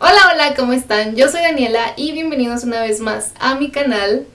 Hola, hola, ¿cómo están? Yo soy Daniela y bienvenidos una vez más a mi canal.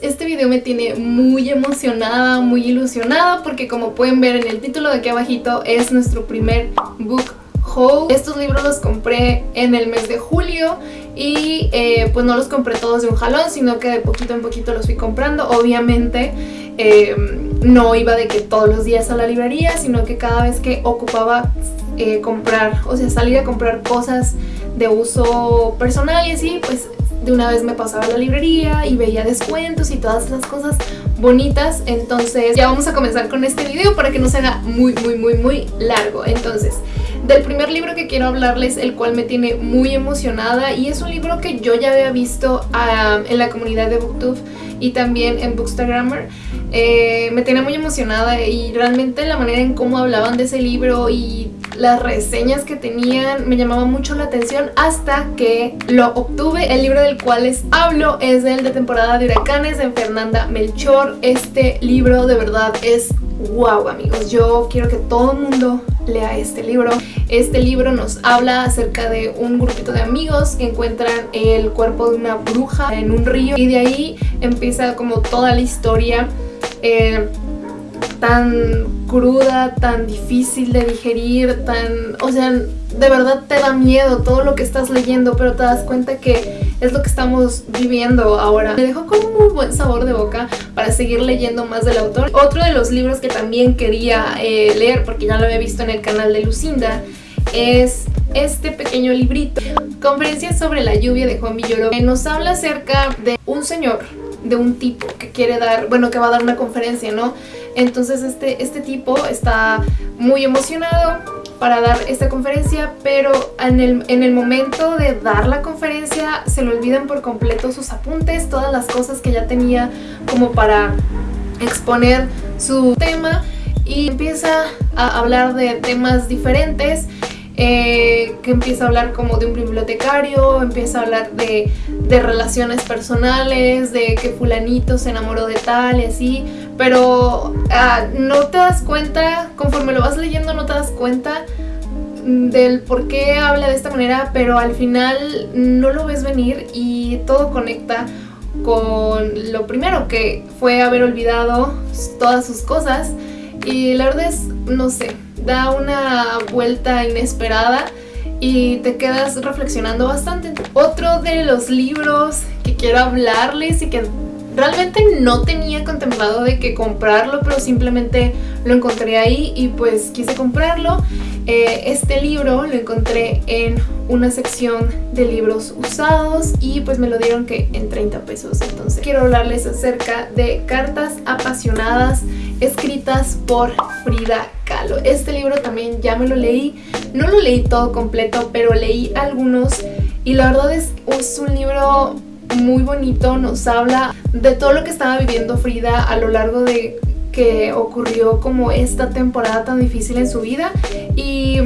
Este video me tiene muy emocionada, muy ilusionada porque como pueden ver en el título de aquí abajito es nuestro primer book haul. Estos libros los compré en el mes de julio y eh, pues no los compré todos de un jalón, sino que de poquito en poquito los fui comprando. Obviamente eh, no iba de que todos los días a la librería, sino que cada vez que ocupaba eh, comprar, o sea, salir a comprar cosas de uso personal y así, pues de una vez me pasaba a la librería y veía descuentos y todas las cosas bonitas. Entonces ya vamos a comenzar con este video para que no se haga muy, muy, muy, muy largo. Entonces del primer libro que quiero hablarles, el cual me tiene muy emocionada y es un libro que yo ya había visto ah, en la comunidad de Booktube y también en Bookstagrammer. Eh, me tiene muy emocionada y realmente la manera en cómo hablaban de ese libro y las reseñas que tenían me llamaba mucho la atención hasta que lo obtuve. El libro del cual les hablo es el de temporada de huracanes de Fernanda Melchor. Este libro de verdad es wow amigos, yo quiero que todo el mundo lea este libro. Este libro nos habla acerca de un grupito de amigos que encuentran el cuerpo de una bruja en un río y de ahí empieza como toda la historia eh, tan cruda, tan difícil de digerir, tan... o sea, de verdad te da miedo todo lo que estás leyendo, pero te das cuenta que es lo que estamos viviendo ahora. Me dejó con un muy buen sabor de boca para seguir leyendo más del autor. Otro de los libros que también quería eh, leer, porque ya lo había visto en el canal de Lucinda, es este pequeño librito. Conferencia sobre la lluvia de Juan Villoro. Que nos habla acerca de un señor, de un tipo que quiere dar, bueno, que va a dar una conferencia, ¿no? Entonces este, este tipo está muy emocionado para dar esta conferencia, pero en el, en el momento de dar la conferencia se le olvidan por completo sus apuntes, todas las cosas que ya tenía como para exponer su tema y empieza a hablar de temas diferentes eh, que empieza a hablar como de un bibliotecario, empieza a hablar de, relaciones personales, de que fulanito se enamoró de tal y así, pero ah, no te das cuenta, conforme lo vas leyendo no te das cuenta del por qué habla de esta manera, pero al final no lo ves venir y todo conecta con lo primero que fue haber olvidado todas sus cosas y la verdad es, no sé, da una vuelta inesperada y te quedas reflexionando bastante. Otro de los libros que quiero hablarles y que realmente no tenía contemplado de que comprarlo, pero simplemente lo encontré ahí y pues quise comprarlo. Eh, este libro lo encontré en una sección de libros usados y pues me lo dieron que en 30 pesos. Entonces quiero hablarles acerca de Cartas Apasionadas escritas por Frida Kahlo. Este libro también ya me lo leí, no lo leí todo completo, pero leí algunos y la verdad es, es un libro muy bonito, nos habla de todo lo que estaba viviendo Frida a lo largo de que ocurrió como esta temporada tan difícil en su vida y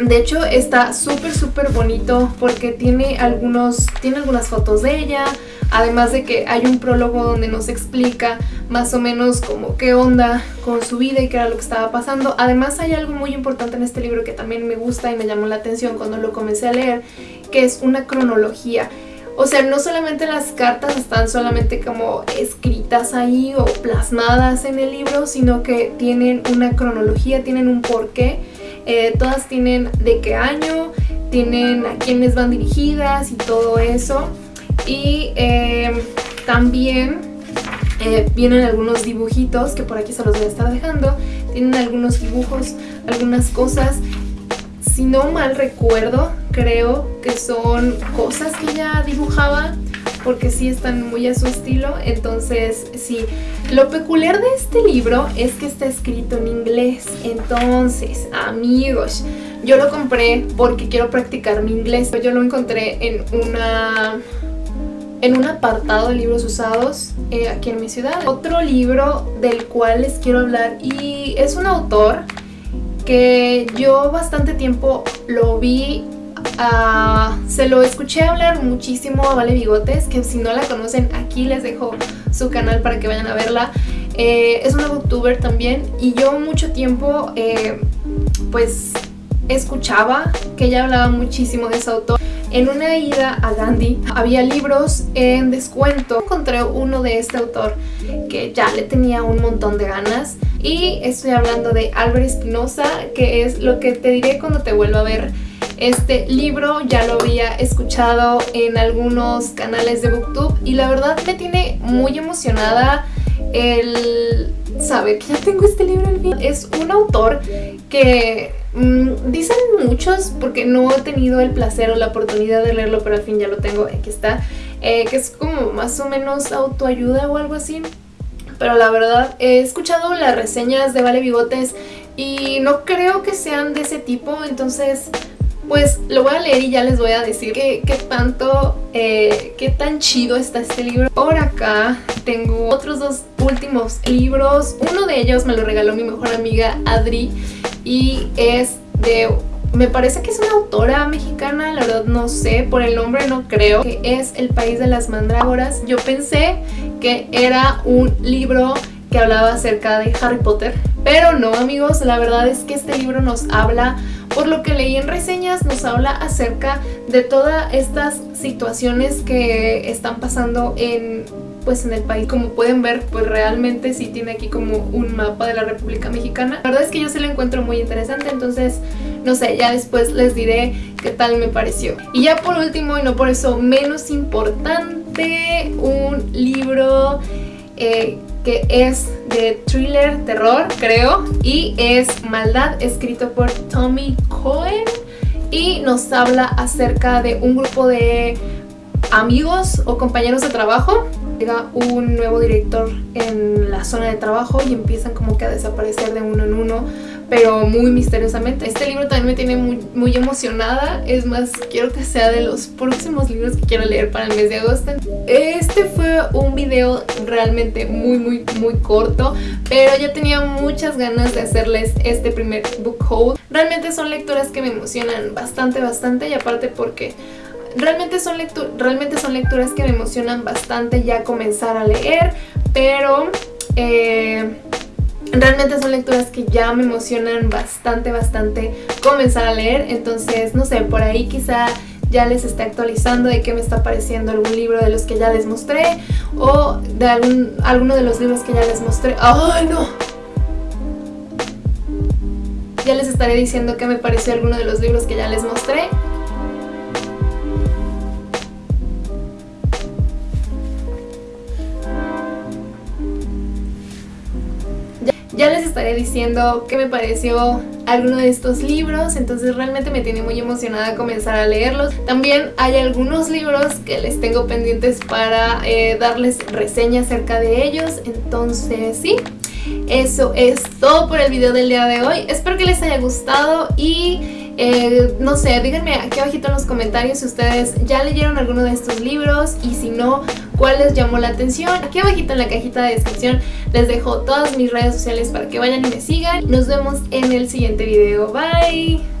de hecho está súper súper bonito porque tiene algunos tiene algunas fotos de ella además de que hay un prólogo donde nos explica más o menos como qué onda con su vida y qué era lo que estaba pasando. Además hay algo muy importante en este libro que también me gusta y me llamó la atención cuando lo comencé a leer, que es una cronología. O sea, no solamente las cartas están solamente como escritas ahí o plasmadas en el libro, sino que tienen una cronología, tienen un porqué. Eh, todas tienen de qué año, tienen a quiénes van dirigidas y todo eso. Y eh, también eh, vienen algunos dibujitos que por aquí se los voy a estar dejando. Tienen algunos dibujos, algunas cosas. Si no mal recuerdo, creo que son cosas que ella dibujaba porque sí están muy a su estilo, entonces sí. Lo peculiar de este libro es que está escrito en inglés, entonces, amigos, yo lo compré porque quiero practicar mi inglés. Yo lo encontré en una en un apartado de libros usados eh, aquí en mi ciudad. Otro libro del cual les quiero hablar y es un autor que yo bastante tiempo lo vi, uh, se lo escuché hablar muchísimo a Vale Bigotes, que si no la conocen aquí les dejo su canal para que vayan a verla. eh, es una booktuber también y yo mucho tiempo eh, pues escuchaba que ella hablaba muchísimo de ese autor. En una ida a Gandhi había libros en descuento. Encontré uno de este autor que ya le tenía un montón de ganas y estoy hablando de Álvaro Espinosa, que es lo que te diré cuando te vuelva a ver este libro ya lo había escuchado en algunos canales de booktube y la verdad me tiene muy emocionada el saber que ya tengo este libro en fin. Es un autor que mmm, dicen muchos porque no he tenido el placer o la oportunidad de leerlo, pero al fin ya lo tengo, aquí está, eh, que es como más o menos autoayuda o algo así. Pero la verdad, he escuchado las reseñas de Vale Bigotes y no creo que sean de ese tipo, entonces pues lo voy a leer y ya les voy a decir qué, tanto, eh, qué tan chido está este libro. Por acá tengo otros dos últimos libros. Uno de ellos me lo regaló mi mejor amiga Adri y es de... Me parece que es una autora mexicana, la verdad no sé, por el nombre no creo, que es El País de las Mandrágoras. Yo pensé que era un libro que hablaba acerca de Harry Potter, pero no amigos, la verdad es que este libro nos habla por lo que leí en reseñas nos habla acerca de todas estas situaciones que están pasando en pues en el país. Como pueden ver, pues realmente sí tiene aquí como un mapa de la República Mexicana. La verdad es que yo se lo encuentro muy interesante, entonces no sé, ya después les diré qué tal me pareció. Y ya por último, y no por eso menos importante, un libro eh, que es de thriller, terror, creo, y es Maldad, escrito por Tommy Cohen, y nos habla acerca de un grupo de amigos o compañeros de trabajo. Llega un nuevo director en la zona de trabajo y empiezan como que a desaparecer de uno en uno pero muy misteriosamente. Este libro también me tiene muy, muy emocionada, es más, quiero que sea de los próximos libros que quiero leer para el mes de agosto. Este fue un video realmente muy, muy, muy corto, pero ya tenía muchas ganas de hacerles este primer book haul. Realmente son lecturas que me emocionan bastante, bastante, y aparte porque realmente son, realmente son lecturas que me emocionan bastante ya comenzar a leer, pero... Eh, Realmente son lecturas que ya me emocionan bastante, bastante comenzar a leer. Entonces, no sé, por ahí quizá ya les esté actualizando de qué me está pareciendo algún libro de los que ya les mostré o de algún, alguno de los libros que ya les mostré. ¡Ay, no! Ya les estaré diciendo qué me pareció alguno de los libros que ya les mostré. Ya les estaré diciendo qué me pareció alguno de estos libros, entonces realmente me tiene muy emocionada comenzar a leerlos. También hay algunos libros que les tengo pendientes para eh, darles reseña acerca de ellos, entonces sí. Eso es todo por el video del día de hoy. Espero que les haya gustado y eh, no sé, díganme aquí abajito en los comentarios si ustedes ya leyeron alguno de estos libros y si no, cuál les llamó la atención. Aquí abajito en la cajita de descripción les dejo todas mis redes sociales para que vayan y me sigan. Nos vemos en el siguiente video. Bye.